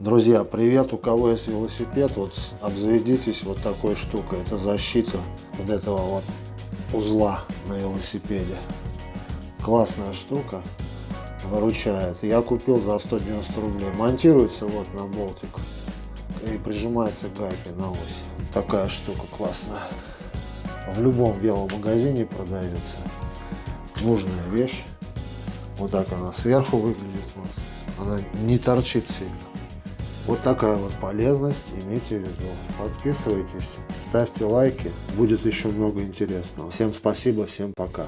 Друзья, привет! У кого есть велосипед, вот обзаведитесь вот такой штукой. Это защита вот этого вот узла на велосипеде. Классная штука, выручает. Я купил за 190 рублей. Монтируется вот на болтик и прижимается гайкой на ось. Такая штука классная. В любом веломагазине продается. Нужная вещь. Вот так она сверху выглядит. Вот. Она не торчит сильно. Вот такая вот полезность, имейте в виду. Подписывайтесь, ставьте лайки, будет еще много интересного. Всем спасибо, всем пока.